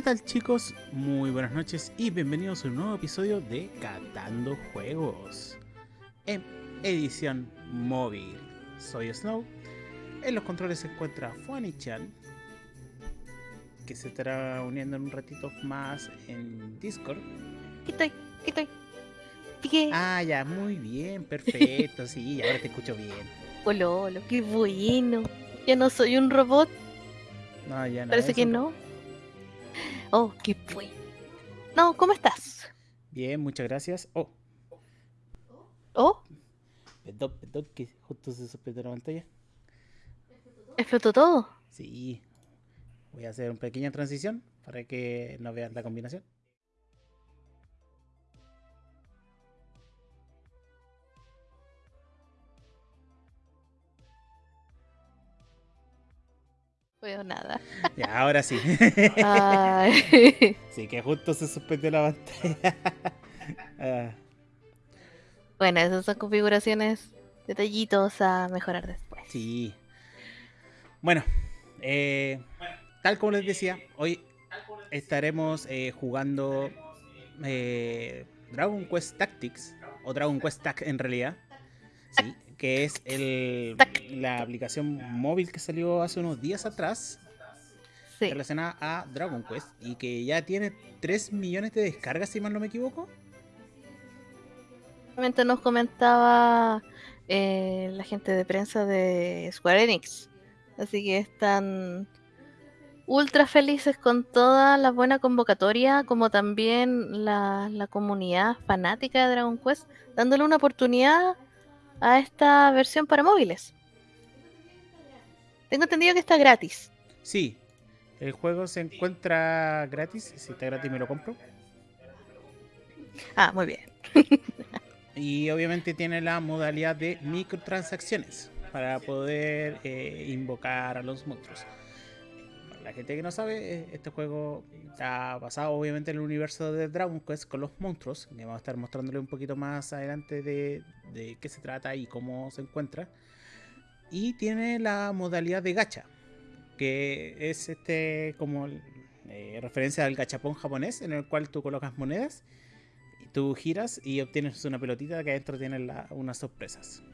¿Qué tal chicos? Muy buenas noches y bienvenidos a un nuevo episodio de Catando Juegos en edición móvil. Soy Snow, en los controles se encuentra Fuani-chan que se estará uniendo en un ratito más en Discord. ¿Qué estoy? ¿Qué estoy? ¿Qué? Ah, ya, muy bien, perfecto, sí, ahora te escucho bien. Hola, hola, qué bueno. Ya no soy un robot, No, ya no. parece que un- no. Oh, qué bueno. No, ¿cómo estás? Bien, muchas gracias. Oh, Oh, perdón, perdón, que justo se suspendió la pantalla. explotó todo. Sí, voy a hacer una pequeña transición para que no vean la combinación. Veo nada. Ya, ahora sí. Ay. sí, que justo se suspendió la pantalla. Ah, bueno, esas son configuraciones, detallitos a mejorar después. sí. Bueno, eh, tal como les decía, hoy estaremos eh, jugando eh, Dragon Quest Tactics, o Dragon Quest Tac en realidad. Sí, que es el, la aplicación móvil que salió hace unos días atrás. Sí, relacionada a Dragon Quest y que ya tiene 3 millones de descargas, si mal no me equivoco. Nos comentaba eh, la gente de prensa de Square Enix. Así que están ultra felices con toda la buena convocatoria, como también la, la comunidad fanática de Dragon Quest, dándole una oportunidad a esta versión para móviles. Tengo entendido que está gratis. Sí, el juego se encuentra gratis. Si está gratis, me lo compro. Ah, muy bien. y obviamente tiene la modalidad de microtransacciones para poder eh, invocar a los monstruos. La gente que no sabe, eh, este juego está basado obviamente en el universo de Dragon Quest con los monstruos, que vamos a estar mostrándole un poquito más adelante de, qué se trata y cómo se encuentra. Y tiene la modalidad de gacha, que es este como eh, referencia al gachapón japonés, en el cual tú colocas monedas, tú giras y obtienes una pelotita que adentro tiene unas sorpresas.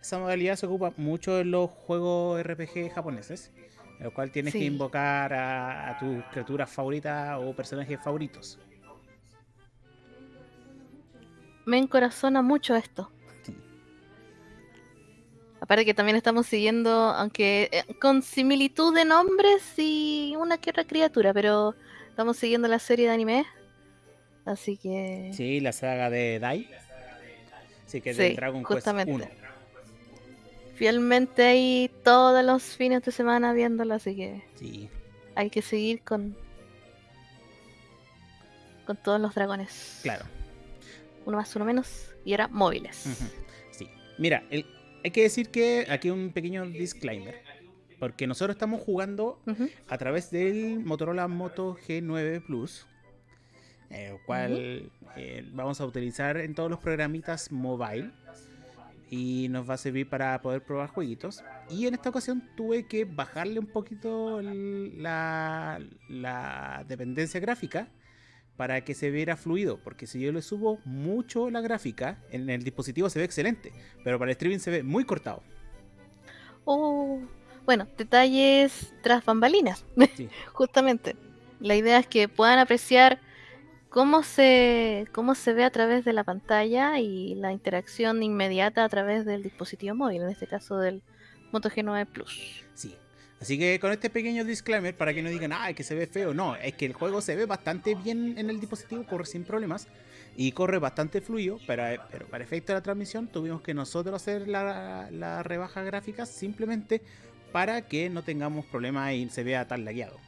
Esa modalidad se ocupa mucho en los juegos RPG japoneses, en el cual tienes que invocar a, a tus criaturas favoritas o personajes favoritos. Me encorazona mucho esto. Aparte que también estamos siguiendo, aunque eh, con similitud de nombres y una que otra criatura, pero estamos siguiendo la serie de anime. Así que. Sí, la saga de Dai. Sí, que es de Dragon justamente. Quest 1. Fielmente ahí todos los fines de semana viéndolo, así que. Sí. Hay que seguir con. con todos los dragones. Claro. Uno más, uno menos. Y ahora móviles. Sí. Mira, el, hay que decir que aquí un pequeño disclaimer. Porque nosotros estamos jugando a través del Motorola Moto G9 Plus. El cual eh, vamos a utilizar en todos los programitas mobile. Y nos va a servir para poder probar jueguitos. Y en esta ocasión tuve que bajarle un poquito la, la dependencia gráfica para que se viera fluido, porque si yo le subo mucho la gráfica, en el dispositivo se ve excelente, pero para el streaming se ve muy cortado. Oh, bueno, detalles tras bambalinas, justamente. La idea es que puedan apreciar cómo se, cómo se ve a través de la pantalla y la interacción inmediata a través del dispositivo móvil, en este caso del Moto G9 Plus. Sí, Así que con este pequeño disclaimer, para que no digan, ah, que se ve feo, no, es que el juego se ve bastante bien en el dispositivo, corre sin problemas y corre bastante fluido, pero, eh, pero para efecto de la transmisión tuvimos que nosotros hacer la, la rebaja gráfica simplemente para que no tengamos problemas y se vea tan lagueado.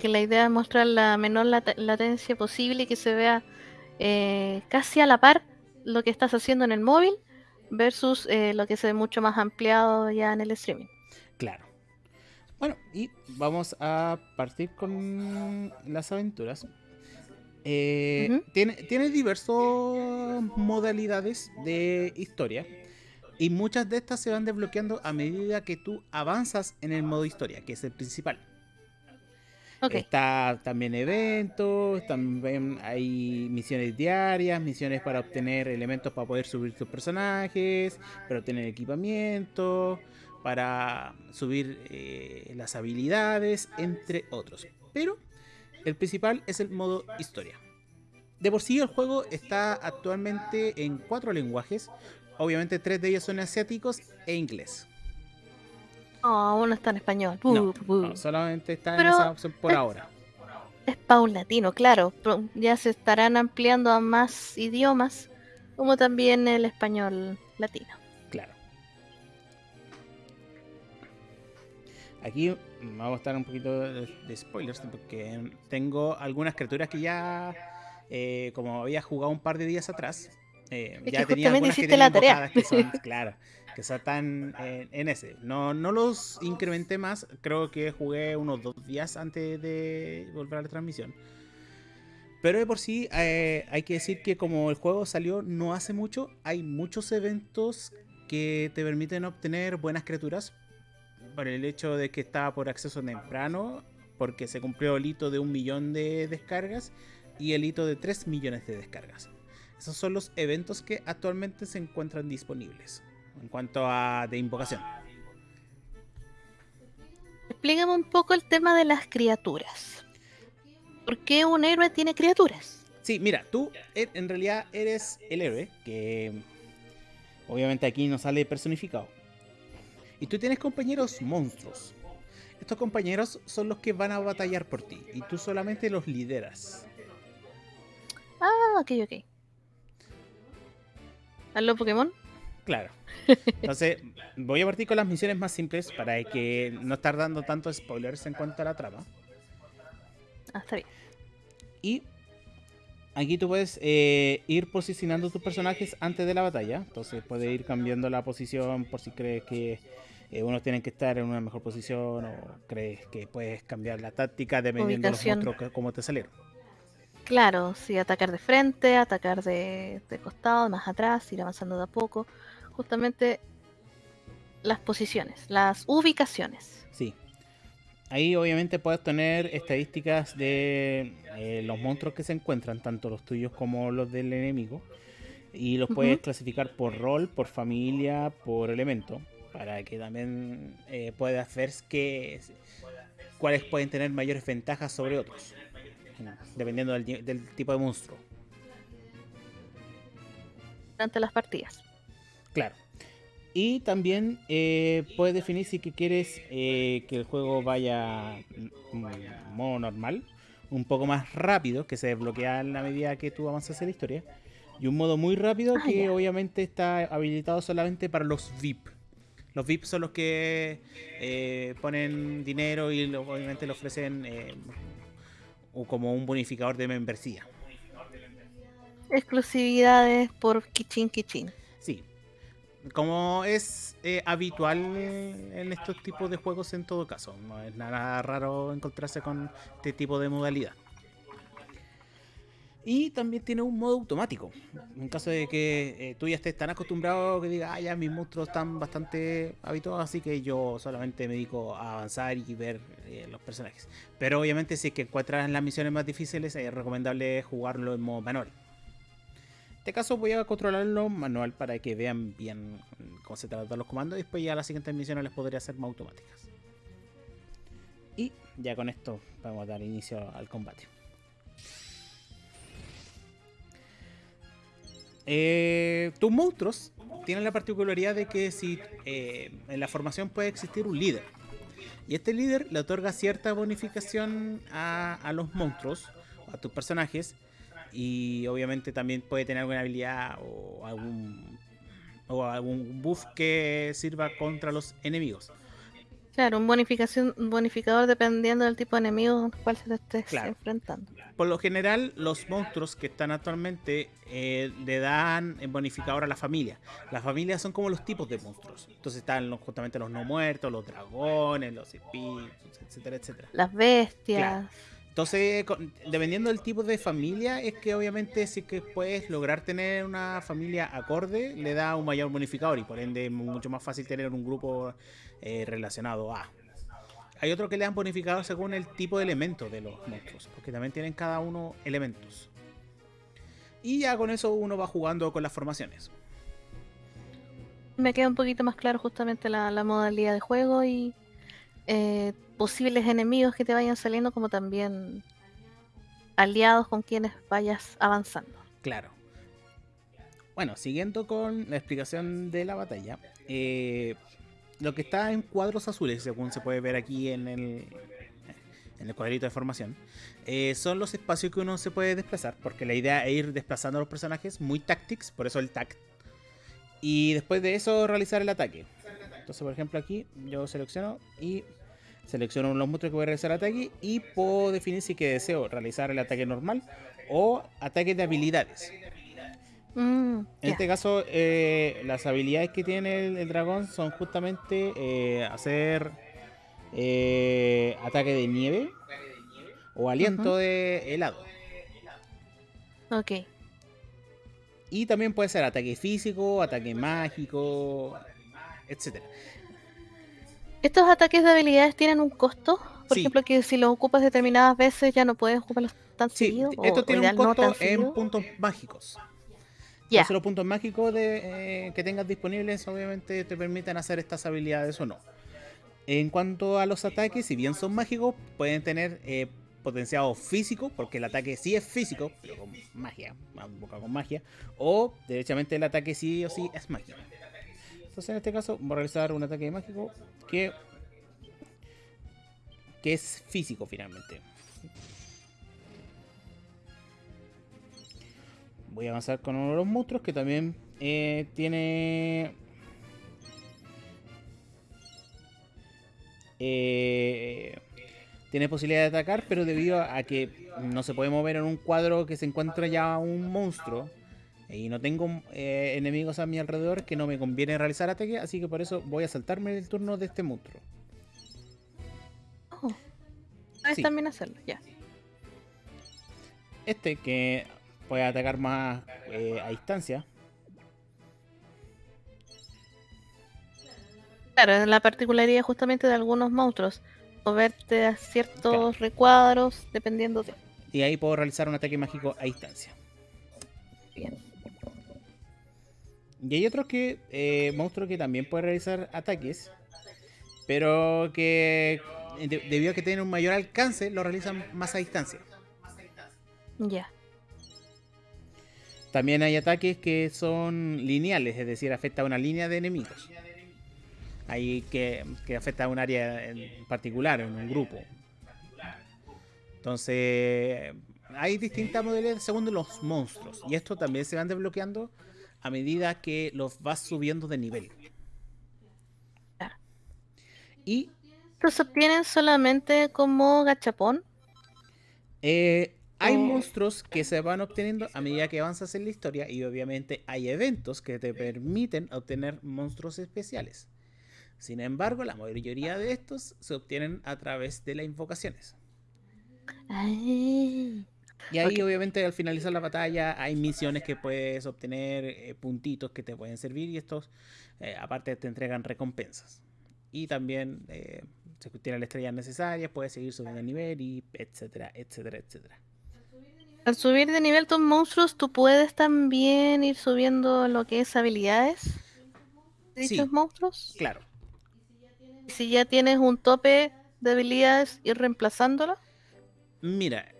Que la idea es mostrar la menor latencia posible y que se vea eh, casi a la par lo que estás haciendo en el móvil versus eh, lo que se ve mucho más ampliado ya en el streaming. Claro. Bueno, y vamos a partir con las aventuras. Eh, tiene, tiene diversas modalidades de historia. Y muchas de estas se van desbloqueando a medida que tú avanzas en el modo historia, que es el principal. Está también eventos, también hay misiones diarias, misiones para obtener elementos para poder subir tus personajes, para obtener equipamiento, para subir eh, las habilidades, entre otros. Pero el principal es el modo historia. De por sí el juego está actualmente en cuatro lenguajes. Obviamente tres de ellos son asiáticos e inglés. Oh, uno está en español. solamente está en esa opción por ahora. Es paulatino, claro. Ya se estarán ampliando a más idiomas, como también el español latino. Aquí vamos a estar un poquito de, spoilers porque tengo algunas criaturas que ya, eh, como había jugado un par de días atrás, eh, ya tenía algunas que la tarea. que son, claro, que están en, ese. No, no los incrementé más, creo que jugué unos dos días antes de volver a la transmisión. Pero de por sí eh, hay que decir que como el juego salió no hace mucho, hay muchos eventos que te permiten obtener buenas criaturas por el hecho de que estaba por acceso temprano, porque se cumplió el hito de un millón de descargas y el hito de 3 millones de descargas. Esos son los eventos que actualmente se encuentran disponibles en cuanto a de invocación. Explícame un poco el tema de las criaturas. ¿Por qué un héroe tiene criaturas? Sí, mira, tú e, en realidad eres el héroe, que obviamente aquí no sale personificado. Y tú tienes compañeros monstruos. Estos compañeros son los que van a batallar por ti y tú solamente los lideras. Ah, ok, ok. ¿A Pokémon? Claro. Entonces, voy a partir con las misiones más simples para que no estar dando tantos spoilers en cuanto a la trama. Ah, está bien. Y aquí tú puedes eh, ir posicionando tus personajes antes de la batalla. Entonces puedes ir cambiando la posición por si crees que eh, unos tienen que estar en una mejor posición o crees que puedes cambiar la táctica dependiendo de los monstruos te salieron. Claro, sí, atacar de frente, atacar de, de costado, más atrás, ir avanzando de a poco. Justamente las posiciones, las ubicaciones. Sí. Ahí obviamente puedes tener estadísticas de eh, los monstruos que se encuentran, tanto los tuyos como los del enemigo. Y los puedes clasificar por rol, por familia, por elemento. Para que también eh, puedas ver que, cuáles pueden tener mayores ventajas sobre otros. Dependiendo del tipo de monstruo. durante las partidas. Claro. Y también eh, puedes definir si que quieres eh, que el juego vaya mm, modo normal, un poco más rápido, que se desbloquea en la medida que tú avanzas en la historia, y un modo muy rápido Ah, que ya. obviamente está habilitado solamente para los VIP. Los VIP son los que eh, ponen dinero y lo- obviamente le ofrecen eh, o como un bonificador de membresía. Exclusividades por Kichin Kichin. Como es eh, habitual en estos tipos de juegos en todo caso. No es nada raro encontrarse con este tipo de modalidad. Y también tiene un modo automático. En caso de que eh, tú ya estés tan acostumbrado que digas, ah, ya mis monstruos están bastante habituados, así que yo solamente me dedico a avanzar y ver eh, los personajes. Pero obviamente si es que encuentras las misiones más difíciles, es recomendable jugarlo en modo manual. Este caso voy a controlarlo manual para que vean bien cómo se tratan los comandos y después ya las siguientes misiones les podría hacer más automáticas. Y ya con esto vamos a dar inicio al combate. Eh, tus monstruos tienen la particularidad de que si eh, en la formación puede existir un líder. Y este líder le otorga cierta bonificación a, a los monstruos, a tus personajes, y obviamente también puede tener alguna habilidad o algún, o algún buff que sirva contra los enemigos. Claro, un bonificación, bonificador dependiendo del tipo de enemigo al cual se te estés Claro. enfrentando. Por lo general, los monstruos que están actualmente eh, le dan bonificador a la familia. Las familias son como los tipos de monstruos. Entonces están los- justamente los no muertos, los dragones, los espíritus, etcétera, etcétera. Las bestias. Claro. Entonces, dependiendo del tipo de familia, es que obviamente si que puedes lograr tener una familia acorde, le da un mayor bonificador y por ende es mucho más fácil tener un grupo eh, relacionado a. Hay otros que le dan bonificador según el tipo de elemento de los monstruos, porque también tienen cada uno elementos. Y ya con eso uno va jugando con las formaciones. Me queda un poquito más claro justamente la, la modalidad de juego y eh, posibles enemigos que te vayan saliendo, como también aliados con quienes vayas avanzando. Claro. Bueno, siguiendo con la explicación de la batalla, eh, lo que está en cuadros azules, según se puede ver aquí en el, en el cuadrito de formación, eh, son los espacios que uno se puede desplazar, porque la idea es ir desplazando a los personajes muy tactics, por eso el tact. Y después de eso realizar el ataque. Entonces, por ejemplo, aquí yo selecciono y selecciono los monstruos que voy a realizar ataque y puedo definir si que deseo realizar el ataque normal o ataque de habilidades. Mm, En este caso, eh, las habilidades que tiene el, el dragón son justamente eh, hacer eh, ataque de nieve o aliento de helado. Ok. Y también puede ser ataque físico, ataque mágico, etcétera. ¿Estos ataques de habilidades tienen un costo? Por Sí. ejemplo, que si los ocupas determinadas veces ya no puedes ocuparlos tan Sí, seguido. esto o tiene un no costo en seguido. puntos mágicos. Ya. Los puntos mágicos de, eh, que tengas disponibles obviamente te permiten hacer estas habilidades o no. En cuanto a los ataques, si bien son mágicos, pueden tener eh, potenciado físico, porque el ataque sí es físico, pero con magia, boca con magia, o derechamente el ataque sí o sí es mágico. Entonces en este caso va a realizar un ataque mágico que, que es físico finalmente. Voy a avanzar con uno de los monstruos que también eh, tiene... Eh, tiene posibilidad de atacar, pero debido a que no se puede mover en un cuadro que se encuentra ya un monstruo, y no tengo eh, enemigos a mi alrededor que no me conviene realizar ataque, así que por eso voy a saltarme el turno de este monstruo. Oh. Puedes también hacerlo, ya. Este que puede atacar más eh, a distancia. Claro, es la particularidad justamente de algunos monstruos. Moverte a ciertos recuadros dependiendo de. Y ahí puedo realizar un ataque mágico a distancia. Bien. Y hay otros que. Eh, monstruos que también pueden realizar ataques. Pero que. debido a que tienen un mayor alcance, lo realizan más a distancia. Ya. También hay ataques que son lineales, es decir, afecta a una línea de enemigos. Hay que, que afecta a un área en particular, en un grupo. Entonces, hay distintas modalidades según los monstruos. Y esto también se van desbloqueando a medida que los vas subiendo de nivel. Y. ¿Los obtienen solamente como gachapón? Eh, hay monstruos que se van obteniendo a medida que avanzas en la historia y obviamente hay eventos que te permiten obtener monstruos especiales. Sin embargo, la mayoría de estos se obtienen a través de las invocaciones. Y ahí obviamente al finalizar la batalla hay misiones que puedes obtener, eh, puntitos que te pueden servir y estos eh, aparte te entregan recompensas. Y también eh, se obtienen las estrellas necesarias, puedes seguir subiendo el nivel y etcétera, etcétera, etcétera. Al subir de nivel tus monstruos, tú puedes también ir subiendo lo que es habilidades de dichos monstruos. Claro. ¿Y si ya tienes un tope de habilidades, ir reemplazándolo? Mira,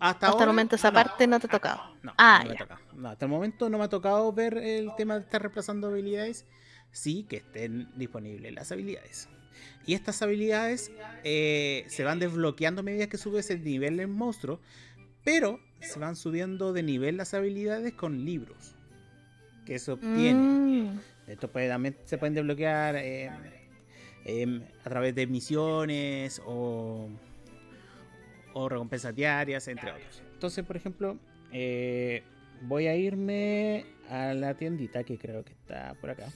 hasta, hasta el momento esa parte no te ha tocado. No, ah, no, hasta el momento no me ha tocado ver el tema de estar reemplazando habilidades. Sí, que estén disponibles las habilidades. Y estas habilidades eh, se van desbloqueando a medida que subes el nivel del monstruo. Pero se van subiendo de nivel las habilidades con libros que se obtienen. Mm. Esto puede, también se pueden desbloquear eh, em, a través de misiones o, o recompensas diarias, entre otros. Entonces, por ejemplo, eh, voy a irme a la tiendita que creo que está por acá.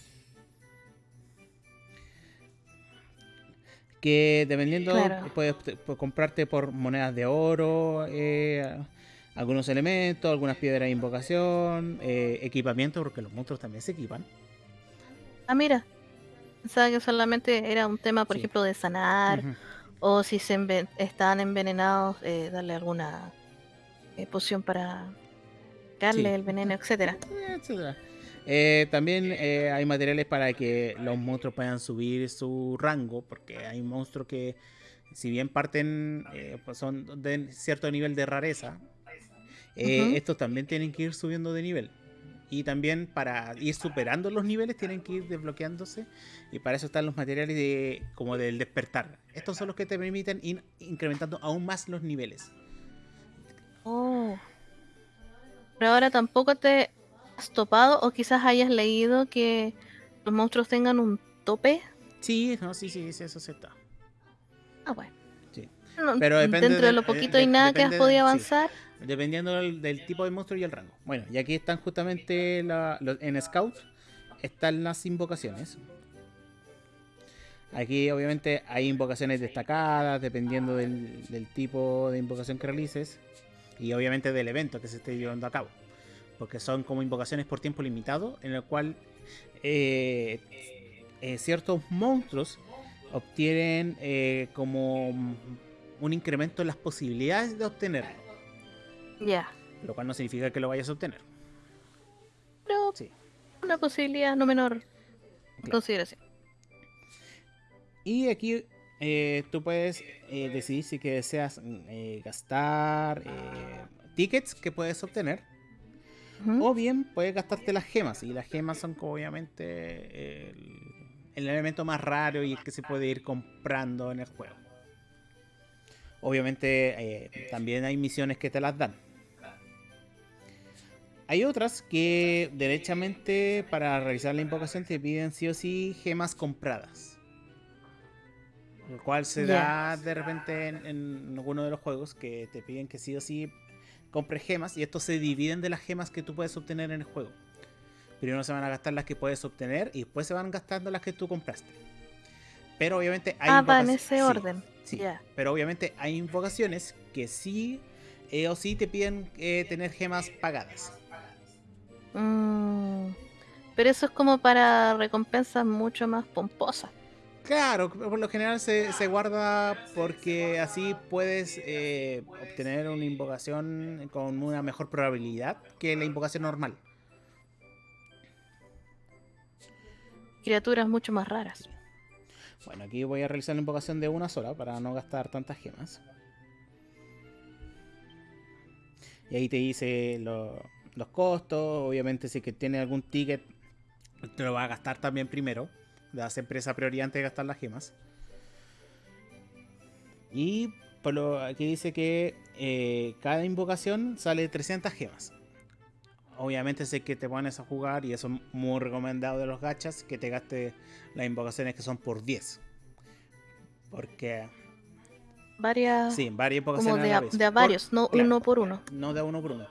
que dependiendo puedes, comprarte por monedas de oro, eh, algunos elementos, algunas piedras de invocación, eh, equipamiento, porque los monstruos también se equipan. Ah, mira, pensaba que solamente era un tema, por ejemplo, de sanar, o si se están envenenados, eh, darle alguna poción para darle el veneno, etcétera. etcétera. Eh, también eh, hay materiales para que los monstruos puedan subir su rango, porque hay monstruos que, si bien parten, eh, pues son de cierto nivel de rareza, estos también tienen que ir subiendo de nivel. Y también para ir superando los niveles tienen que ir desbloqueándose. Y para eso están los materiales de, como del despertar. Estos son los que te permiten ir incrementando aún más los niveles. Oh. Pero ahora tampoco te has topado o quizás hayas leído que los monstruos tengan un tope. Sí, no, sí, sí, eso se está. Ah, bueno. Sí. Pero dentro de, lo poquito y nada que has podido avanzar. Dependiendo del, tipo de monstruo y el rango. Bueno, y aquí están justamente en Scout, están las invocaciones. Aquí obviamente hay invocaciones destacadas dependiendo del, tipo de invocación que realices y obviamente del evento que se esté llevando a cabo porque son como invocaciones por tiempo limitado, en el cual eh, eh, ciertos monstruos obtienen eh, como un incremento en las posibilidades de obtenerlo. Ya. Lo cual no significa que lo vayas a obtener. Pero sí. una posibilidad no menor consideración. Y aquí tú puedes decidir si que deseas gastar tickets que puedes obtener o bien puedes gastarte las gemas. Y las gemas son obviamente el, elemento más raro y el que se puede ir comprando en el juego. Obviamente eh, también hay misiones que te las dan. Hay otras que derechamente para realizar la invocación te piden sí o sí gemas compradas. Lo cual se da de repente en, en alguno de los juegos que te piden que sí o sí compres gemas y estos se dividen de las gemas que tú puedes obtener en el juego. Primero se van a gastar las que puedes obtener y después se van gastando las que tú compraste. Pero obviamente hay Ah, va en ese orden. sí. Pero obviamente hay invocaciones que sí eh, o sí te piden eh, tener gemas pagadas. Mm, Pero eso es como para recompensas mucho más pomposas. Claro, por lo general se, se guarda porque así puedes eh, obtener una invocación con una mejor probabilidad que la invocación normal. Criaturas mucho más raras. Bueno, aquí voy a realizar la invocación de una sola para no gastar tantas gemas. Y ahí te dice lo- los costos. Obviamente, si que tiene algún ticket, te lo va a gastar también primero. Le da siempre esa prioridad antes de gastar las gemas. Y por lo aquí dice que eh, cada invocación sale 300 gemas. Obviamente sé que te pones a jugar y eso es muy recomendado de los gachas, que te gaste las invocaciones que son por 10. Porque, Varias. sí, varias como invocaciones de a a, la vez. de a Por- varios, no claro. uno por uno. no de uno por uno.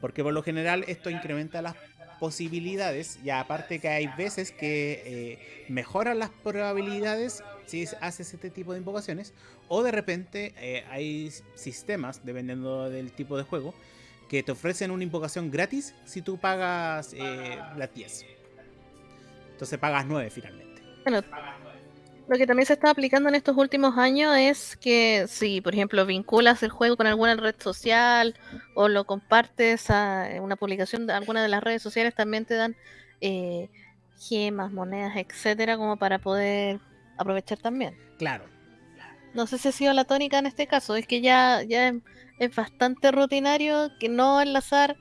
Porque por lo general esto incrementa las posibilidades y aparte que hay veces que eh, mejoran las probabilidades si haces este tipo de invocaciones o de repente eh, hay sistemas, dependiendo del tipo de juego, que te ofrecen una invocación gratis si tú pagas eh, las 10. Entonces pagas 9 finalmente. Bueno, lo que también se está aplicando en estos últimos años es que si, por ejemplo, vinculas el juego con alguna red social o lo compartes a una publicación de alguna de las redes sociales, también te dan eh, gemas, monedas, etcétera, como para poder aprovechar también. Claro, No sé si ha sido la tónica en este caso, es que ya, ya es, es bastante rutinario que no enlazar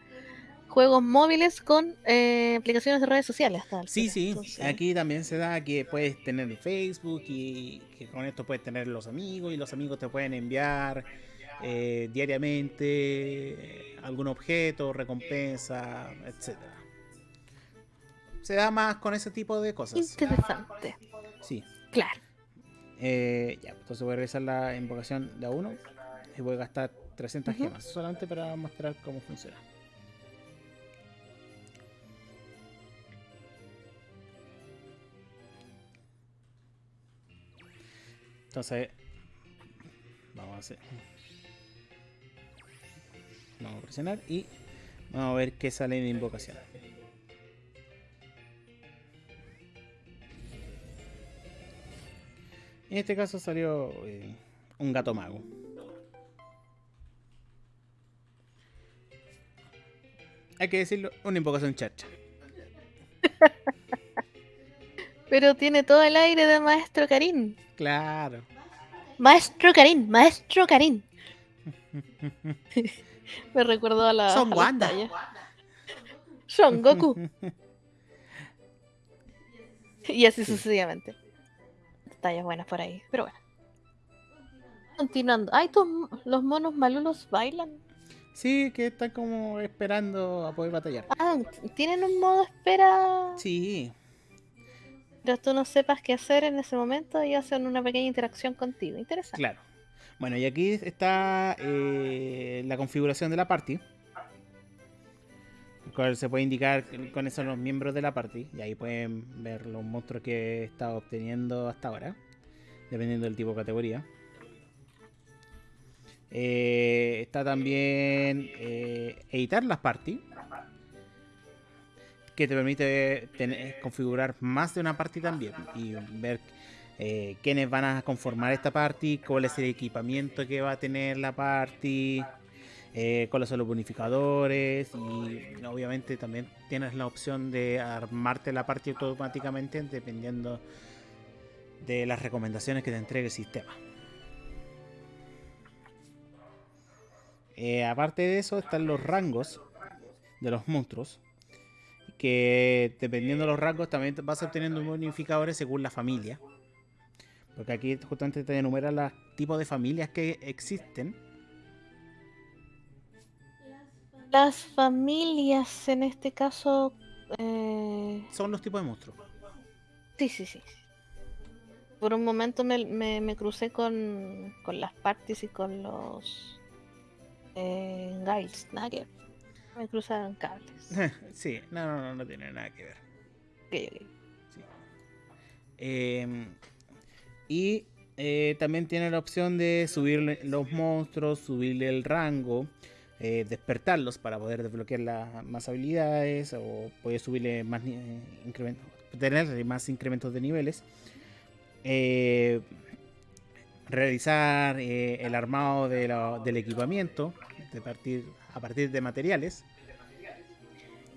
juegos móviles con eh, aplicaciones de redes sociales. Sí, sí. Entonces, Aquí también se da que puedes tener Facebook y que con esto puedes tener los amigos y los amigos te pueden enviar eh, diariamente eh, algún objeto, recompensa, etcétera. Se da más con ese tipo de cosas. Interesante. Sí. Claro. Eh, ya, entonces voy a realizar la invocación de a uno y voy a gastar 300 Ujú. gemas solamente para mostrar cómo funciona. Entonces, vamos a hacer. Vamos a presionar y vamos a ver qué sale de invocación. En este caso salió eh, un gato mago. Hay que decirlo, una invocación chacha. Pero tiene todo el aire de Maestro Karim. Claro. Maestro Karim, Maestro Karim. Me recuerdo a la. Son a Wanda. Son Goku. y así Sí. sucesivamente. Tallas buenas por ahí. Pero bueno. Continuando. Ay, tus, los monos malulos bailan. Sí, que están como esperando a poder batallar. Ah, tienen un modo espera. Sí, Pero tú no sepas qué hacer en ese momento y hacen una pequeña interacción contigo. Interesante. claro. Bueno, y aquí está eh, la configuración de la party. cual se puede indicar cuáles son los miembros de la party. Y ahí pueden ver los monstruos que he estado obteniendo hasta ahora. Dependiendo del tipo de categoría. Eh, está también eh, editar las party. Que te permite configurar más de una party también. Y ver eh, quiénes van a conformar esta party, cuál es el equipamiento que va a tener la party, eh, cuáles son los bonificadores y obviamente también tienes la opción de armarte la party automáticamente dependiendo de las recomendaciones que te entregue el sistema. Eh, aparte de eso están los rangos de los monstruos que dependiendo de los rangos también vas obteniendo bonificadores según la familia. Porque aquí justamente te enumera los tipos de familias que existen. Las familias, en este caso. eh, Son los tipos de monstruos. Sí, sí, sí. por un momento me, me, me crucé con, con, las parties y con los eh, ver. Me cruzaron cables. sí, no, no, no, no tiene nada que ver. Okay, okay. Sí. Eh, y eh, también tiene la opción de subirle los monstruos, subirle el rango, eh, despertarlos para poder desbloquear las más habilidades o poder subirle más eh, incrementos, tener más incrementos de niveles. Eh, realizar eh, el armado de la, del equipamiento de partir, a partir de materiales.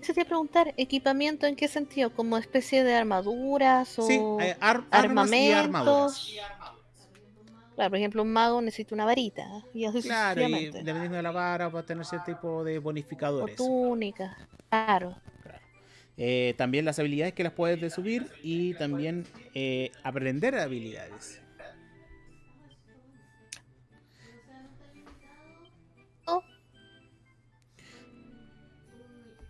Se te preguntar, ¿equipamiento en qué sentido? ¿Como especie de armaduras o Sí, eh, ar- armas y armaduras. Claro, por ejemplo, un mago necesita una varita y así Claro, y dependiendo de la vara va a tener cierto tipo de O bonificadores. túnica. Claro. Eh, también las habilidades que las puedes de subir y también eh, aprender habilidades.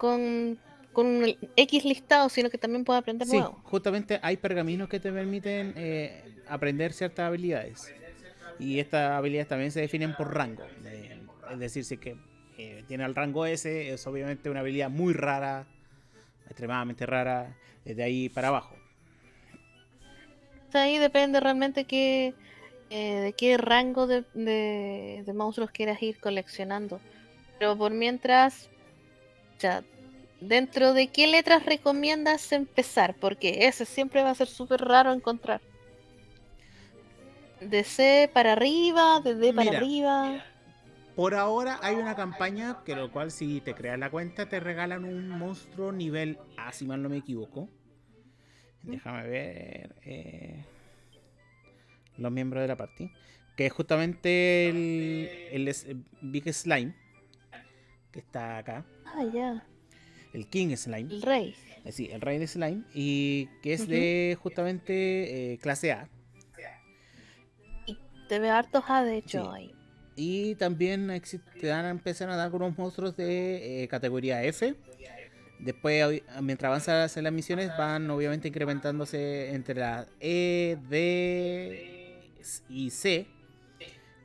Con, con un X listado, sino que también puede aprender Sí, nuevo. justamente hay pergaminos que te permiten eh, aprender ciertas habilidades. Y estas habilidades también se definen por rango. Eh, es decir, si es que eh, tiene el rango S, es obviamente una habilidad muy rara, extremadamente rara, eh, de ahí para abajo. Ahí depende realmente qué, eh, de qué rango de, de- de monstruos quieras ir coleccionando. Pero por mientras, ya, dentro de qué letras recomiendas empezar, porque ese siempre va a ser súper raro encontrar. De C para arriba, de D para Mira. arriba. Por ahora hay una campaña que lo cual si te creas la cuenta te regalan un monstruo nivel A, si mal no me equivoco. Déjame ver eh, los miembros de la party. Que es justamente el, el Big Slime. Que está acá. Ah, ya, El King Slime. el rey. eh, Sí, el rey de slime. Y que es de justamente eh, clase A. Te veo hartos A, de hecho, Sí. ahí. Y también te van a empezar a dar algunos monstruos de eh, categoría F. Después, mientras avanzas en las misiones, van obviamente incrementándose entre la E, D y C,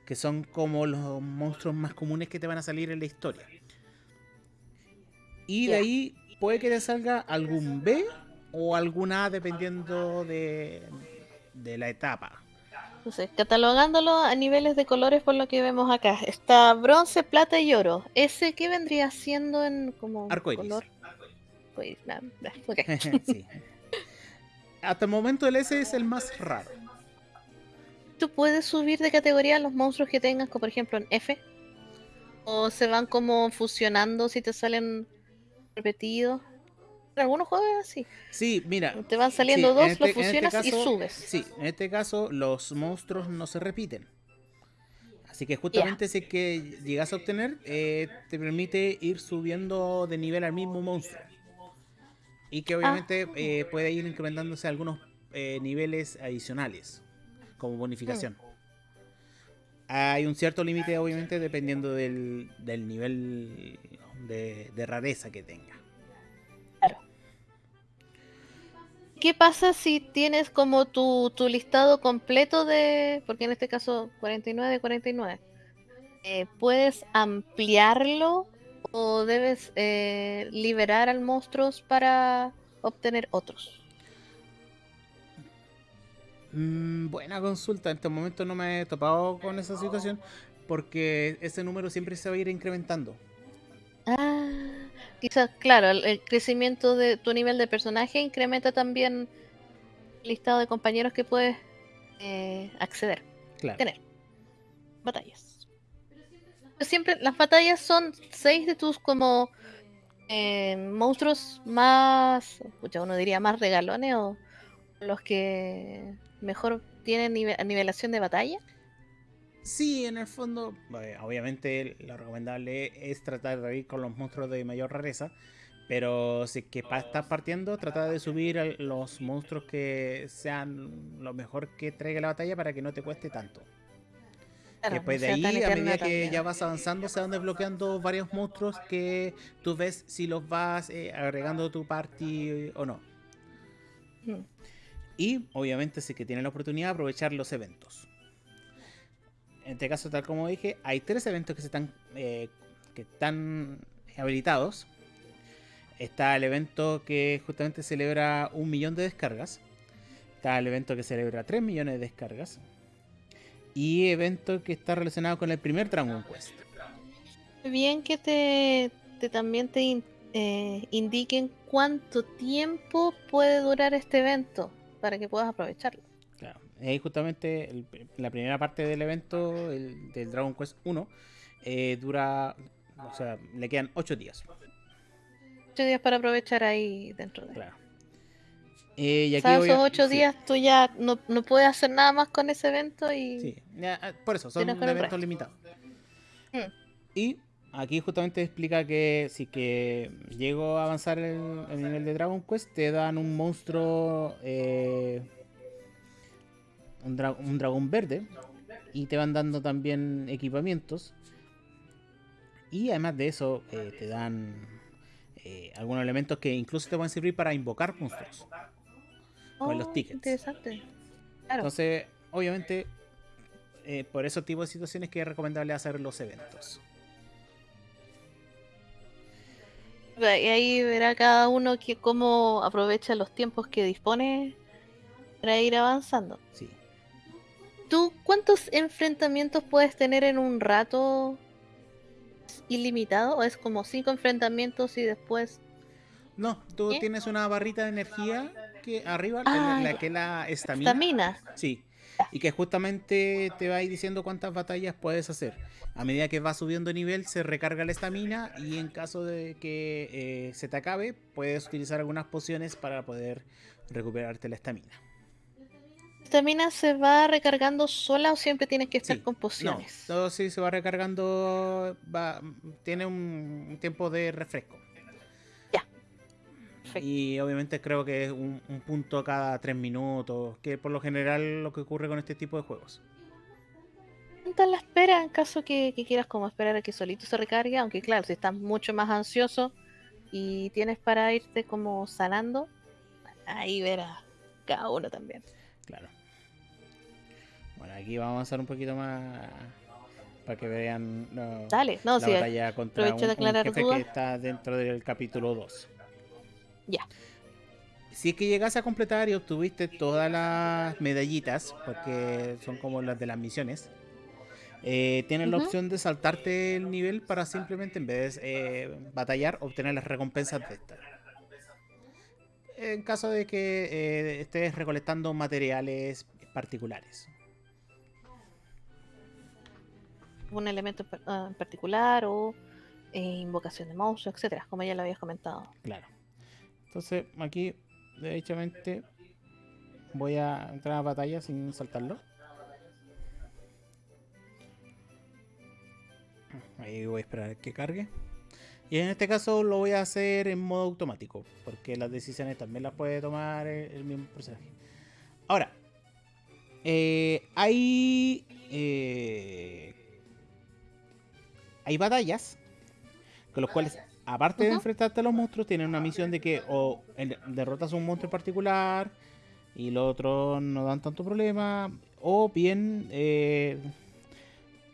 que son como los monstruos más comunes que te van a salir en la historia. Y de ahí puede que te salga algún B o algún A, dependiendo de, de la etapa. Entonces, catalogándolo a niveles de colores por lo que vemos acá. Está bronce, plata y oro. ¿Ese qué vendría siendo en como Arcoiris. color? Pues, nada, nada, ok. Sí. Hasta el momento el S es el más raro. ¿Tú puedes subir de categoría los monstruos que tengas, como por ejemplo en F? ¿O se van como fusionando si te salen repetidos? En algunos juegos es así. Sí, mira. Te van saliendo sí, dos, este- los este y subes. Sí, en este caso los monstruos no se repiten. Así que justamente si es que llegas a obtener, eh, te permite ir subiendo de nivel al mismo monstruo. Y que obviamente Ah. eh, puede ir incrementándose algunos eh, niveles adicionales como bonificación. Hay un cierto límite, obviamente, dependiendo del, del nivel de, de rareza que tenga. ¿Qué pasa si tienes como tu, tu listado completo de, porque en este caso 49 de 49, eh, ¿puedes ampliarlo o debes eh, liberar al monstruos para obtener otros? Mm, buena consulta. En este momento no me he topado con esa situación porque ese número siempre se va a ir incrementando. Ah, quizás, claro, el, el crecimiento de tu nivel de personaje incrementa también el listado de compañeros que puedes eh, acceder. Claro. tener batallas. Pero siempre las batallas son seis de tus como eh, monstruos más, uno diría más regalones o los que mejor tienen nive- nivelación de batalla. Sí, en el fondo, obviamente lo recomendable es tratar de ir con los monstruos de mayor rareza. Pero si es que pa- estás partiendo, trata de subir a los monstruos que sean lo mejor que traiga la batalla para que no te cueste tanto. Claro, Después de ahí, a medida que también. ya vas avanzando, se van desbloqueando varios monstruos que tú ves si los vas eh, agregando a tu party o no. Mm. Y obviamente si que tienen la oportunidad aprovechar los eventos. En este caso, tal como dije, hay tres eventos que, se están, eh, que están habilitados. Está el evento que justamente celebra un millón de descargas. Está el evento que celebra 3 millones de descargas. Y evento que está relacionado con el primer Dragon Quest. Bien que te, te también te eh, indiquen cuánto tiempo puede durar este evento para que puedas aprovecharlo. Ahí justamente la primera parte del evento, el, del Dragon Quest 1, eh, dura, o sea, le quedan 8 días. 8 días para aprovechar ahí dentro de. Claro. Eh, y aquí o sea, esos 8 días tú ya no, no, puedes hacer nada más con ese evento y. Sí, ah, por eso, son eventos limitados. Hmm. Y aquí justamente explica que si que llego a avanzar el, el nivel de Dragon Quest, te dan un monstruo. Eh, un, un, dragón verde. Y te van dando también equipamientos. Y además de eso, eh, te dan eh, algunos elementos que incluso te pueden servir para invocar monstruos. con los oh, tickets. Interesante. Entonces, obviamente, por esos tipos de situaciones que es recomendable hacer los eventos. Y ahí verá cada uno que cómo aprovecha los tiempos que dispone para ir avanzando. Sí. ¿Tú cuántos enfrentamientos puedes tener en un rato ilimitado? ¿O es como cinco enfrentamientos y después... No, tú tienes una barrita de energía que arriba, en la que la estamina. Estamina. Sí. Y que justamente te va a ir diciendo cuántas batallas puedes hacer. A medida que vas subiendo nivel se recarga la estamina y en caso de que eh, se te acabe puedes utilizar algunas pociones para poder recuperarte la estamina. ¿La estamina se va recargando sola o siempre tienes que estar con pociones? No, todo sí se va recargando, va, tiene un tiempo de refresco. Ya. Y obviamente creo que es un, un punto cada tres minutos, que por lo general lo que ocurre con este tipo de juegos la espera en caso que, quieras como esperar a que solito se recargue, aunque claro, si estás mucho más ansioso y tienes para irte como sanando, ahí verás cada uno también. Claro. Bueno, aquí vamos a avanzar un poquito más para que vean Dale, no, la batalla contra un, jefe que está dentro del capítulo 2. Ya. Si es que llegas a completar y obtuviste todas las medallitas, porque son como las de las misiones, eh, tienes la opción de saltarte el nivel para simplemente en vez de eh, batallar, obtener las recompensas de esta. En caso de que eh, estés recolectando materiales particulares. Un elemento ah, en particular o invocación de monstruos, etcétera, como ya lo habías comentado. Claro. Entonces, aquí, derechamente, voy a entrar a batalla sin saltarlo. Ahí voy a esperar que cargue. Y en este caso lo voy a hacer en modo automático, porque las decisiones también las puede tomar el, mismo personaje. Ahora, eh, hay, eh, hay batallas con los cuales, aparte de enfrentarte a los monstruos, tienen una misión de que o derrotas a un monstruo en particular y los otros no dan tanto problema, o bien eh,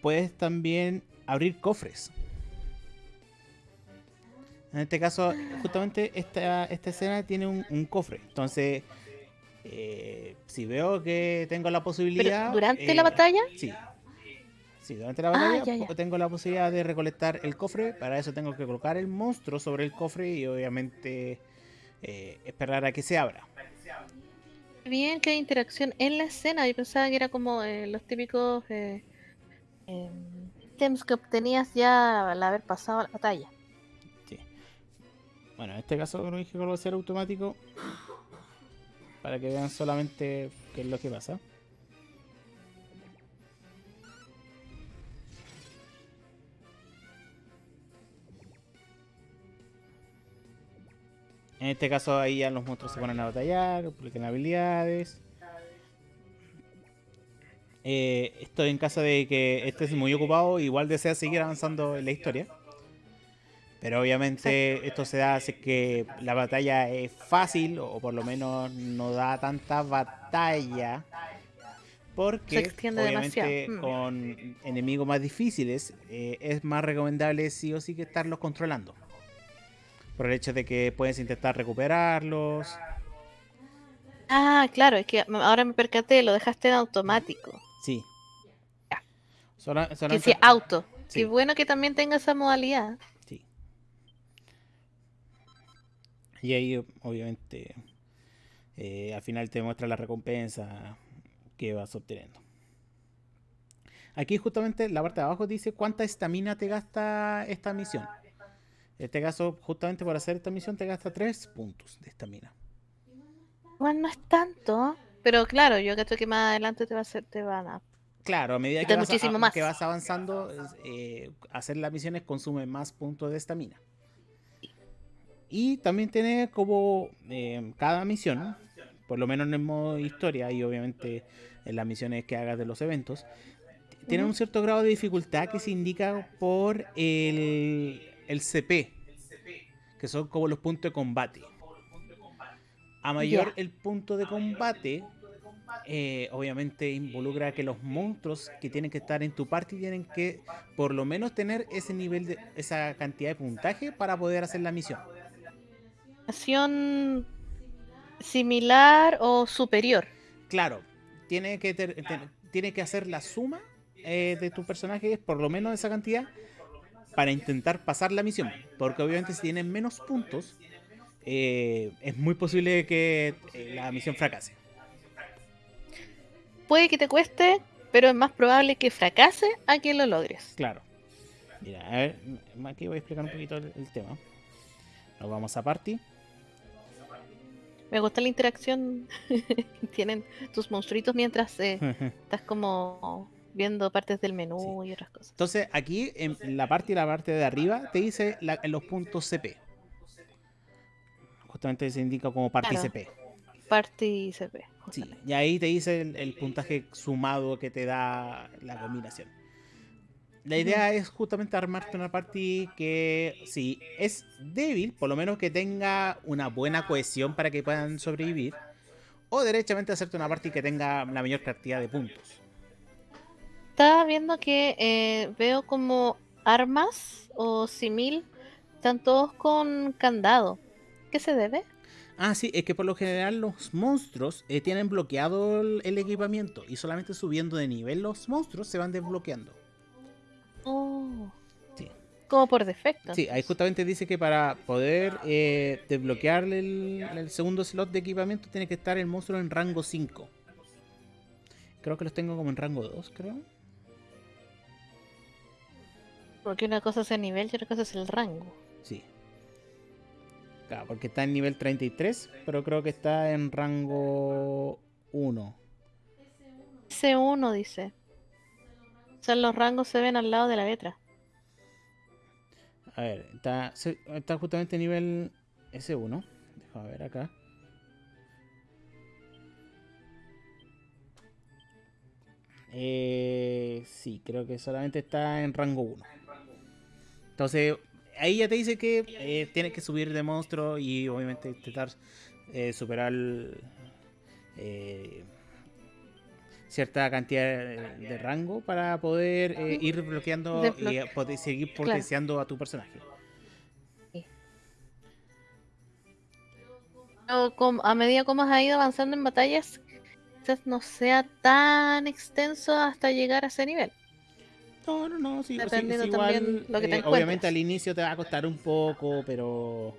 puedes también abrir cofres. En este caso, justamente esta, esta escena tiene un, cofre. Entonces, eh, si veo que tengo la posibilidad... ¿Durante la eh, batalla? Sí. Sí, durante la batalla ah, tengo la posibilidad de recolectar el cofre. Para eso tengo que colocar el monstruo sobre el cofre y obviamente eh, esperar a que se abra. Bien, qué interacción en la escena. Yo pensaba que era como los típicos em, que obtenías ya al haber pasado la batalla. Sí. Bueno, en este caso lo dije que va a ser automático. Para que vean solamente qué es lo que pasa. En este caso ahí ya los monstruos se ponen a batallar, publican habilidades. Eh, estoy en caso de que estés muy ocupado, igual desea seguir avanzando en la historia. Pero obviamente esto se da es que la batalla es fácil o por lo menos no da tanta batalla. Porque obviamente mm. con enemigos más difíciles eh, es más recomendable sí o sí que estarlos controlando. Por el hecho de que puedes intentar recuperarlos. Ah, claro, es que ahora me percaté, lo dejaste en automático. Sí. Ya. que sí, auto. Qué bueno que también tenga esa modalidad. Sí. Y ahí, obviamente, eh, al final te muestra la recompensa que vas obteniendo. Aquí justamente la parte de abajo dice cuánta estamina te gasta esta misión. En este caso, justamente por hacer esta misión te gasta 3 puntos de estamina. Bueno, no es tanto, pero claro, yo creo que más adelante te va a hacer, te van a Claro, a medida que vas, que vas, avanzando, eh, hacer las misiones consume más puntos de estamina. Y también tiene como eh, cada misión, por lo menos en el modo historia y obviamente en las misiones que hagas de los eventos, tiene un cierto grado de dificultad que se indica por el, el CP, que son como los puntos de combate. A mayor el punto de combate, eh, obviamente involucra que los monstruos que tienen que estar en tu party tienen que por lo menos tener ese nivel de esa cantidad de puntaje para poder hacer la misión. Misión similar o superior. Claro, tiene que tiene que hacer la suma eh, de tu personaje por lo menos esa cantidad para intentar pasar la misión, porque obviamente si tienen menos puntos eh, es muy posible que la misión fracase puede que te cueste, pero es más probable que fracase a que lo logres. Claro. Mira, a ver, aquí voy a explicar un poquito el, tema. Nos vamos a party. Me gusta la interacción que tienen tus monstruitos mientras eh, estás como viendo partes del menú y otras cosas. Entonces, aquí en la parte y la parte de arriba te dice los puntos CP. Justamente se indica como party CP. Party CP. Sí, y ahí te dice el, puntaje sumado que te da la combinación. La idea es justamente armarte una party que, si es débil, por lo menos que tenga una buena cohesión para que puedan sobrevivir. O derechamente hacerte una party que tenga la mayor cantidad de puntos. Estaba viendo que eh, veo como armas o simil, están todos con candado. ¿Qué se debe? Ah, sí, es que por lo general los monstruos eh, tienen bloqueado el, equipamiento y solamente subiendo de nivel los monstruos se van desbloqueando. Oh. Sí. Como por defecto. Sí, ahí justamente dice que para poder eh, desbloquear el, segundo slot de equipamiento tiene que estar el monstruo en rango 5. Creo que los tengo como en rango 2, creo. Porque una cosa es el nivel y otra cosa es el rango. Sí porque está en nivel 33, pero creo que está en rango 1. S1 dice. O sea, los rangos se ven al lado de la letra. A ver, está, está justamente en nivel S1. Déjame ver acá. Eh, sí, creo que solamente está en rango 1. Entonces, ahí ya te dice que eh, tienes que subir de monstruo y obviamente intentar eh, superar eh, cierta cantidad de, rango para poder ir bloqueando y seguir potenciando a tu personaje. a medida como has ido avanzando en batallas, quizás no sea tan extenso hasta llegar a ese nivel. No, no, no, sí, igual, lo que te eh, obviamente al inicio te va a costar un poco, pero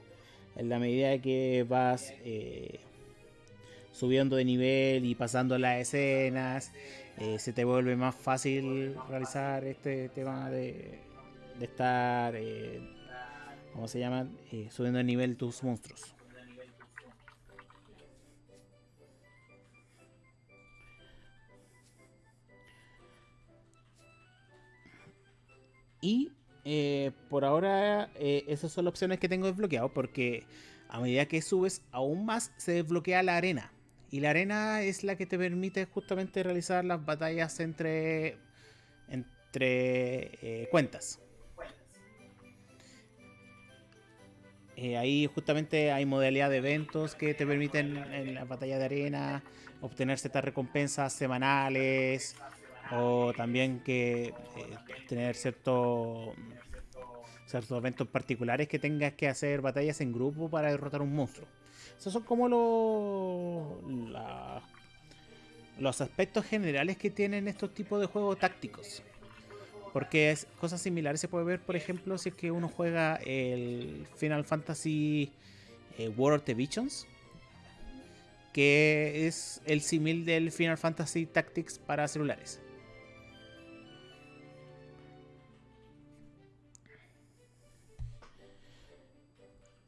en la medida que vas eh, subiendo de nivel y pasando las escenas, eh, se te vuelve más fácil realizar este tema de, de estar, ¿cómo se llama? subiendo de nivel tus monstruos. Y eh, por ahora eh, esas son las opciones que tengo desbloqueado porque a medida que subes aún más se desbloquea la arena. Y la arena es la que te permite justamente realizar las batallas entre, entre eh, cuentas. ahí justamente hay modalidad de eventos que te permiten en la batalla de arena obtener ciertas recompensas semanales o también que eh, tener cierto, ciertos eventos particulares que tengas que hacer batallas en grupo para derrotar un monstruo. Esos son como los, los aspectos generales que tienen estos tipos de juegos tácticos. Porque cosas similares se puede ver, por ejemplo, si es que uno juega el Final Fantasy eh, World of the Visions, que es el símil del Final Fantasy Tactics para celulares.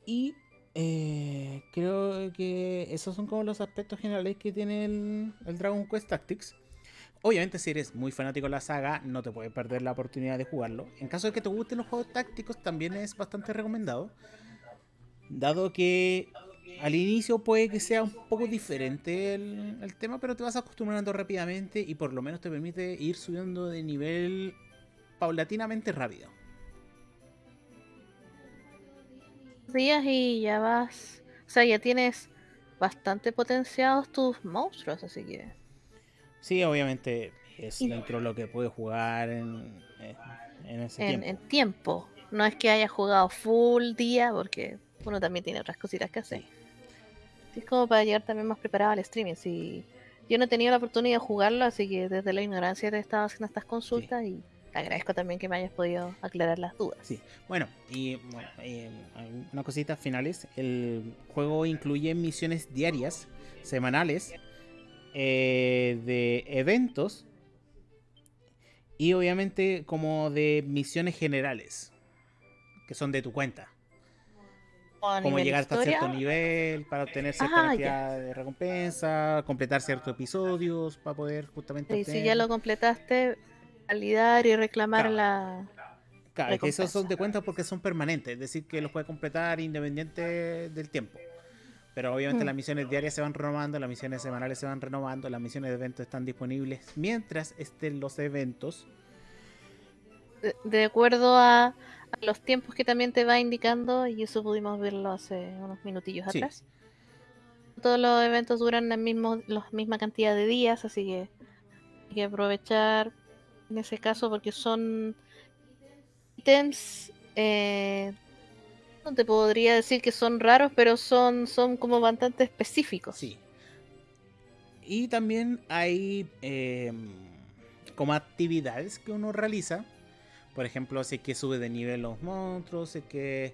Y eh, creo que esos son como los aspectos generales que tiene el, Dragon Quest Tactics. Obviamente, si eres muy fanático de la saga, no te puedes perder la oportunidad de jugarlo. En caso de que te gusten los juegos tácticos, también es bastante recomendado. Dado que al inicio puede que sea un poco diferente el, el, tema, pero te vas acostumbrando rápidamente y por lo menos te permite ir subiendo de nivel paulatinamente rápido. Días y ya vas. O sea, ya tienes bastante potenciados tus monstruos, así que. Sí, obviamente es dentro de lo que puedes jugar en, en ese tiempo. En tiempo. No es que haya jugado full día, porque uno también tiene otras cositas que hacer. es como para llegar también más preparado al streaming. Si yo no he tenido la oportunidad de jugarlo, así que desde la ignorancia te he estado haciendo estas consultas y agradezco también que me hayas podido aclarar las dudas. Sí, bueno, y bueno, eh, una cosita finales. El juego incluye misiones diarias, semanales, eh, de eventos y obviamente como de misiones generales, que son de tu cuenta. Como llegar hasta cierto nivel para obtener cierta cantidad de recompensa, completar ciertos episodios para poder justamente. Y si ya lo completaste, validar y reclamar la. Claro, que esos son de cuenta porque son permanentes, es decir, que los puede completar independiente del tiempo. Pero obviamente mm. las misiones diarias se van renovando, las misiones semanales se van renovando, las misiones de eventos están disponibles mientras estén los eventos. De, acuerdo a, los tiempos que también te va indicando, y eso pudimos verlo hace unos minutillos atrás. Todos los eventos duran la, mismo, la misma cantidad de días, así que hay que aprovechar en ese caso porque son ítems eh, no te podría decir que son raros pero son son como bastante específicos. Sí. Y también hay em, como actividades que uno realiza. Por ejemplo si que sube de nivel los monstruos si que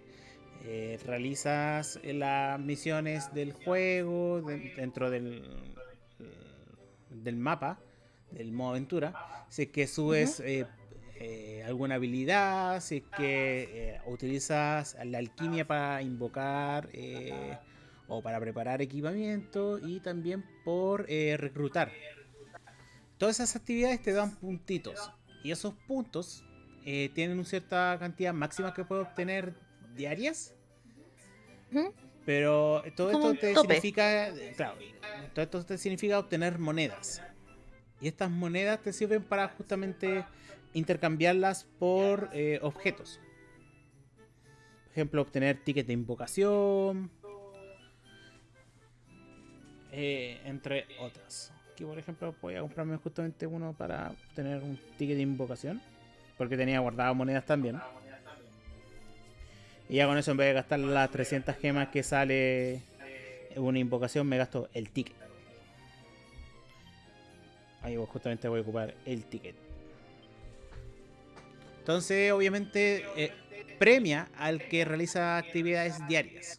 eh, realizas las misiones del juego dentro del, del mapa del modo aventura, si es que subes eh, eh, alguna habilidad, si es que eh, utilizas la alquimia para invocar o para preparar equipamiento y también por reclutar. Todas esas actividades te dan puntitos y esos puntos tienen una cierta cantidad máxima que puedes obtener diarias. Pero todo esto te significa, claro, todo esto te significa obtener monedas. Y estas monedas te sirven para justamente intercambiarlas por eh, objetos. Por ejemplo, obtener tickets de invocación. Eh, entre otras. Aquí, por ejemplo, voy a comprarme justamente uno para obtener un ticket de invocación. Porque tenía guardado monedas también. Y ya con eso, en vez de gastar las 300 gemas que sale una invocación, me gasto el ticket. Ahí justamente voy a ocupar el ticket. Entonces, obviamente, eh, premia al que realiza actividades diarias.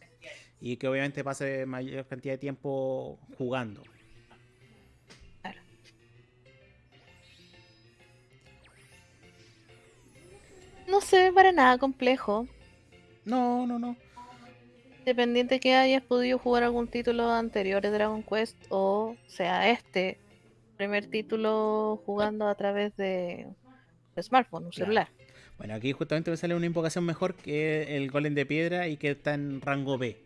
Y que obviamente pase mayor cantidad de tiempo jugando. No se ve para nada complejo. No, no, no. Dependiente que hayas podido jugar algún título anterior de Dragon Quest o sea este primer título jugando a través de smartphone, un celular. Bueno, aquí justamente me sale una invocación mejor que el golem de piedra y que está en rango B.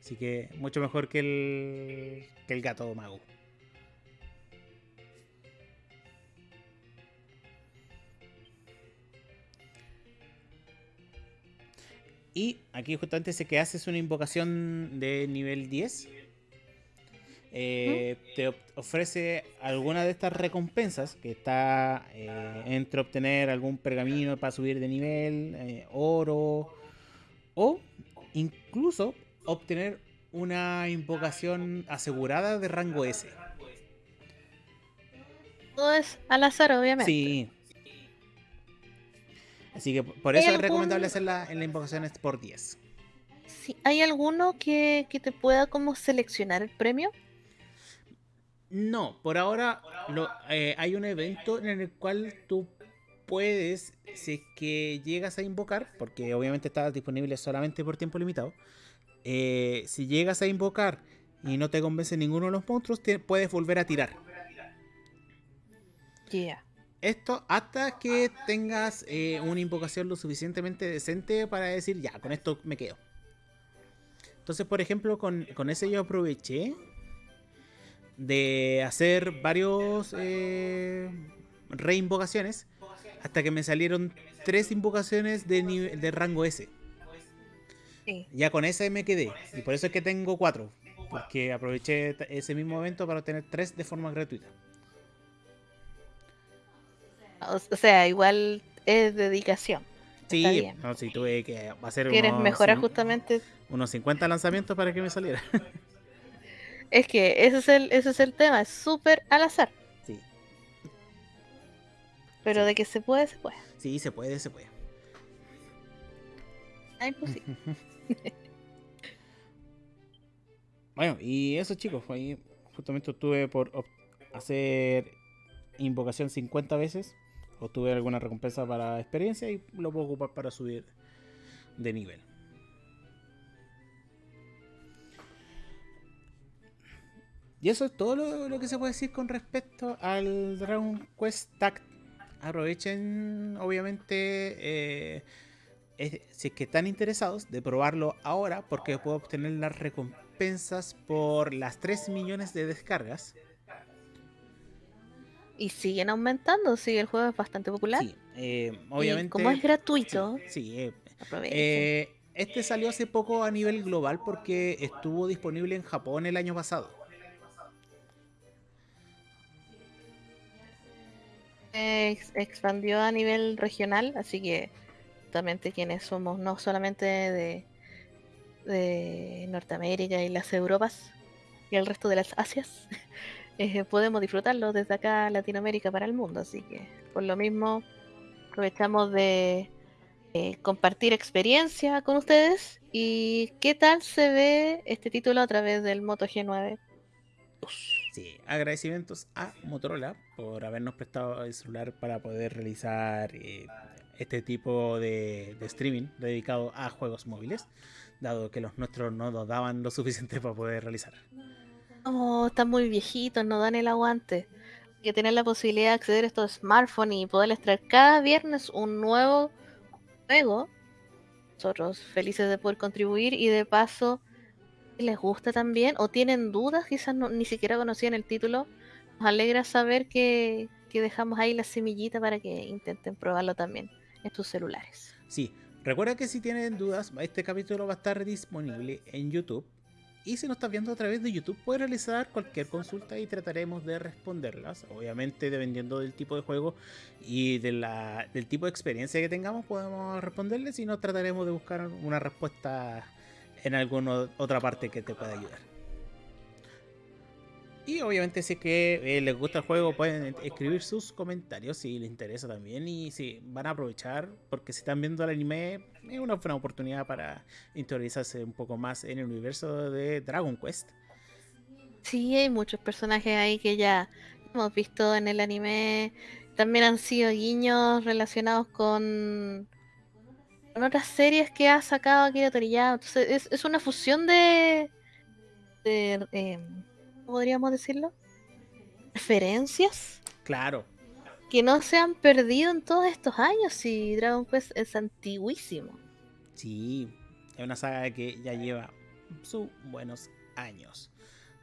Así que mucho mejor que el, que el gato mago. Y aquí justamente dice que haces una invocación de nivel 10. Eh, Te ofrece alguna de estas recompensas que está eh, entre obtener algún pergamino para subir de nivel, eh, oro o incluso obtener una invocación asegurada de rango S. Todo es al azar, obviamente. Sí. Así que por ¿Hay eso es algún- recomendable hacerla en la invocación por 10. Sí, ¿Hay alguno que, que te pueda como seleccionar el premio? No, por ahora lo- eh, hay un evento en el cual tú puedes, si es que llegas a invocar, porque obviamente está disponible solamente por tiempo limitado, eh, si llegas a invocar y no te convence ninguno de los monstruos, te puedes volver a tirar. Ya. Esto hasta que tengas eh, una invocación lo suficientemente decente para decir, ya, con esto me quedo. Entonces, por ejemplo, con, con ese yo aproveché de hacer varios eh, reinvocaciones hasta que me salieron tres invocaciones de, nive- de rango S. Sí. Ya con ese me quedé. Y por eso es que tengo cuatro. Porque aproveché ese mismo evento para obtener tres de forma gratuita. O, sea, igual es dedicación. Sí, no, sí, tuve que hacer Quieres unos, mejorar justamente. unos 50 lanzamientos para que me saliera. Es que ese es el, ese es el tema, es súper al azar. Sí, Pero Sí. de que se puede, se puede. sí, se puede, se puede. Ah, imposible. Bueno, y eso chicos, ahí justamente tuve por hacer invocación 50 veces. Obtuve alguna recompensa para experiencia y lo puedo ocupar para subir de nivel. Y eso es todo lo, lo que se puede decir con respecto al Dragon Quest Tact. Aprovechen, obviamente, eh, es- si es que están interesados de probarlo ahora, porque puedo obtener las recompensas por las 3 millones de descargas. Y siguen aumentando, sí, el juego es bastante popular. Sí, eh, Y obviamente. como es gratuito, Sí, sí, eh, eh, este salió hace poco a nivel global porque estuvo disponible en Japón el año pasado. Ex- expandió a nivel regional, así que justamente quienes somos no solamente de, de Norteamérica y las Europas y el resto de las Asias, eh, podemos disfrutarlo desde acá Latinoamérica para el mundo, así que por lo mismo aprovechamos de compartir experiencia con ustedes. Y qué tal se ve este título a través del Moto G9 Sí, agradecimientos a Motorola por habernos prestado el celular para poder realizar eh, este tipo de, streaming dedicado a juegos móviles, dado que los nuestros no nos daban lo suficiente para poder realizar. Oh, están muy viejitos, no dan el aguante. Hay que tener la posibilidad de acceder a estos smartphones y poderles traer cada viernes un nuevo juego. Nosotros felices de poder contribuir y de paso, les gusta también o tienen dudas, quizás no- ni siquiera conocían el título, nos alegra saber que, que dejamos ahí la semillita para que intenten probarlo también en tus celulares. Sí, recuerda que si tienen dudas, este capítulo va a estar disponible en YouTube. Y si nos estás viendo a través de YouTube, puedes realizar cualquier consulta y trataremos de responderlas. Obviamente, dependiendo del tipo de juego y de la- del tipo de experiencia que tengamos, podemos responderles. Si no, trataremos de buscar una respuesta en alguna otra parte que te pueda ayudar. Y obviamente si es que eh, les gusta el juego pueden escribir sus comentarios si les interesa también y si van a aprovechar porque si están viendo el anime es una buena oportunidad para interiorizarse un poco más en el universo de Dragon Quest. Sí, hay muchos personajes ahí que ya hemos visto en el anime. También han sido guiños relacionados con, con otras series que ha sacado Akira Toriyama. Entonces, es, es una fusión de, de eh, ¿cómo podríamos decirlo? Referencias Claro, que no se han perdido en todos estos años. Y Dragon Quest es antiguísimo. sí, es una saga que ya lleva sus buenos años.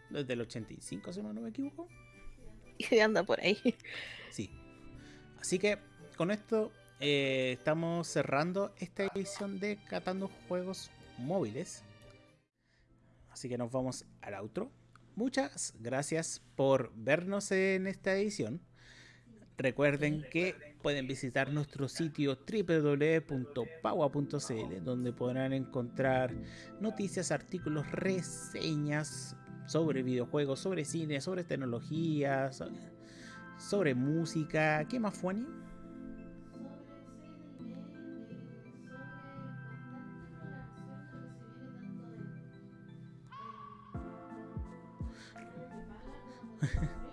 Desde el 85, si no me equivoco. Y anda por ahí. Sí. Así que con esto eh, estamos cerrando esta edición de Catando Juegos Móviles. Así que nos vamos al outro. Muchas gracias por vernos en esta edición. Recuerden que pueden visitar nuestro sitio www.paua.cl donde podrán encontrar noticias, artículos, reseñas sobre videojuegos, sobre cine, sobre tecnología, sobre, música. ¿Qué más, Fuani?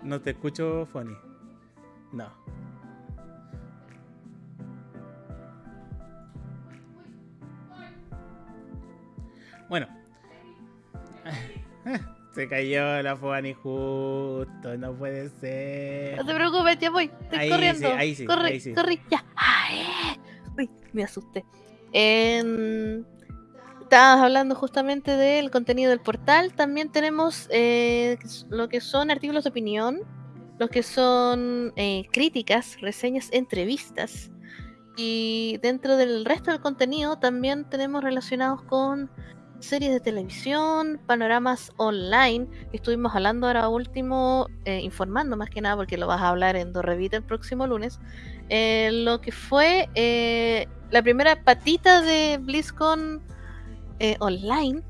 No te escucho, Fuani. No. Bueno. Se cayó la Fuani justo, no puede ser. No te preocupes, ya voy, estoy ahí corriendo. Sí, ahí sí, corre, ahí sí. corre, ya. Ay, uy, me asusté. Eh, estabas hablando justamente del contenido del portal. También tenemos eh, lo que son artículos de opinión, lo que son eh, críticas, reseñas, entrevistas. Y dentro del resto del contenido también tenemos relacionados con series de televisión, panoramas online. Estuvimos hablando ahora último, eh, informando más que nada, porque lo vas a hablar en Dorrevita el próximo lunes. Eh, lo que fue eh, la primera patita de BlizzCon eh, online.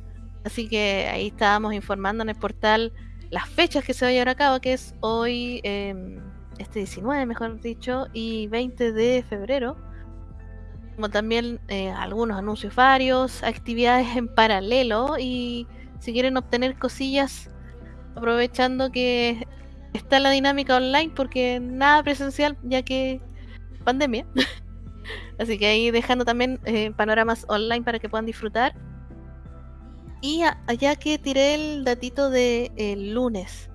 Así que ahí estábamos informando en el portal las fechas que se va a llevar a cabo, que es hoy, eh, este 19, mejor dicho, y 20 de febrero. Como también eh, algunos anuncios varios, actividades en paralelo y si quieren obtener cosillas, aprovechando que está la dinámica online, porque nada presencial, ya que pandemia. Así que ahí dejando también eh, panoramas online para que puedan disfrutar. Y allá que tiré el datito de el lunes,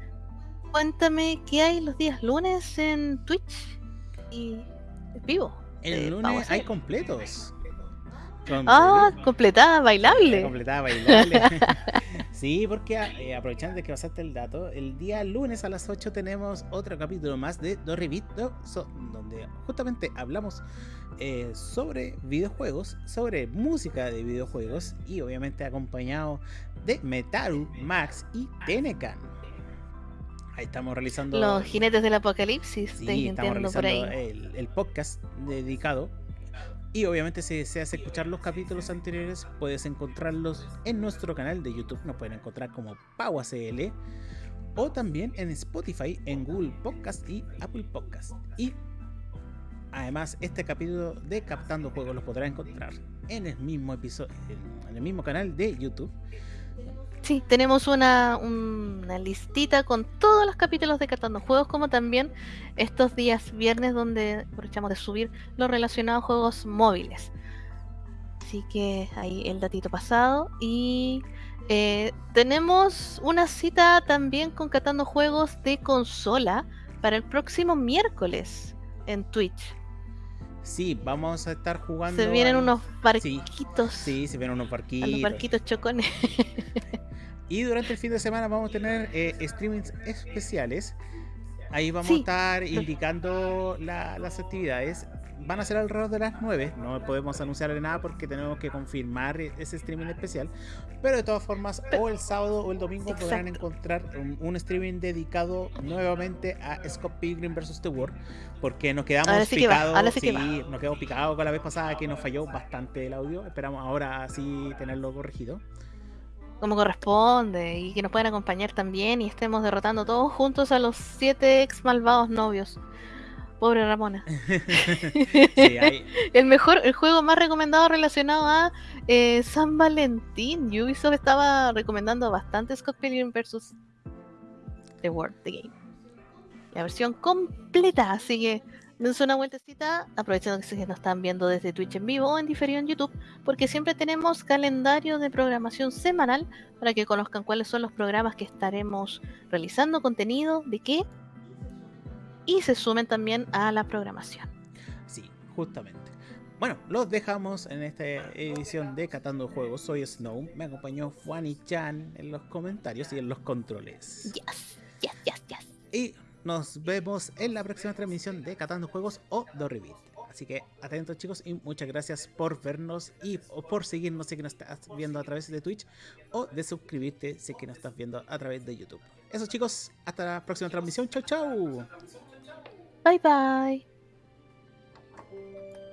cuéntame qué hay los días lunes en Twitch y vivo. El lunes hay completos. Ah, completada, bailable. Completada, bailable. sí, porque eh, aprovechando de que pasaste el dato, el día lunes a las 8 tenemos otro capítulo más de Dorribito, so, donde justamente hablamos eh, sobre videojuegos, sobre música de videojuegos y obviamente acompañado de Metaru, Max y Tenecan. Ahí estamos realizando. Los jinetes del apocalipsis. Sí, estamos realizando el, el, podcast dedicado. Y obviamente, si deseas escuchar los capítulos anteriores, puedes encontrarlos en nuestro canal de YouTube. Nos pueden encontrar como PauaCL. O también en Spotify, en Google Podcast y Apple Podcast. Y además, este capítulo de Captando Juegos los podrás encontrar en el mismo episodio, en el mismo canal de YouTube. Sí, tenemos una, una, listita con todos los capítulos de Catando Juegos, como también estos días viernes donde aprovechamos de subir los relacionados a juegos móviles. Así que ahí el datito pasado. Y eh, tenemos una cita también con Catando Juegos de consola para el próximo miércoles en Twitch. Sí, vamos a estar jugando. Se vienen a... unos barquitos. Sí, sí, se vienen unos barquitos. los barquitos chocones. Y durante el fin de semana vamos a tener eh, streamings especiales. Ahí vamos sí. a estar indicando la, las actividades. Van a ser alrededor de las 9. No podemos anunciarle nada porque tenemos que confirmar ese streaming especial. Pero de todas formas, o el sábado o el domingo Exacto. podrán encontrar un, un, streaming dedicado nuevamente a Scott Pilgrim vs. The World. Porque nos quedamos sí picados. Sí, sí nos quedamos picados con la vez pasada que nos falló bastante el audio. Esperamos ahora sí tenerlo corregido como corresponde y que nos puedan acompañar también y estemos derrotando todos juntos a los siete ex malvados novios. Pobre Ramona. sí, hay... el mejor, el juego más recomendado relacionado a eh, San Valentín. Ubisoft estaba recomendando bastante Scott Pilgrim vs. The World, The Game. La versión completa, así que dense una vueltecita, aprovechando que se nos están viendo desde Twitch en vivo o en diferido en YouTube, porque siempre tenemos calendario de programación semanal para que conozcan cuáles son los programas que estaremos realizando, contenido, de qué, y se sumen también a la programación. Sí, justamente. Bueno, los dejamos en esta edición de Catando Juegos. Soy Snow, me acompañó Juani Chan en los comentarios y en los controles. Yes, yes, yes, yes. Y nos vemos en la próxima transmisión de Catando Juegos o Dorribit. Así que atentos chicos y muchas gracias por vernos y por seguirnos si que nos estás viendo a través de Twitch o de suscribirte si que nos estás viendo a través de YouTube. Eso chicos, hasta la próxima transmisión. Chau chau. Bye bye.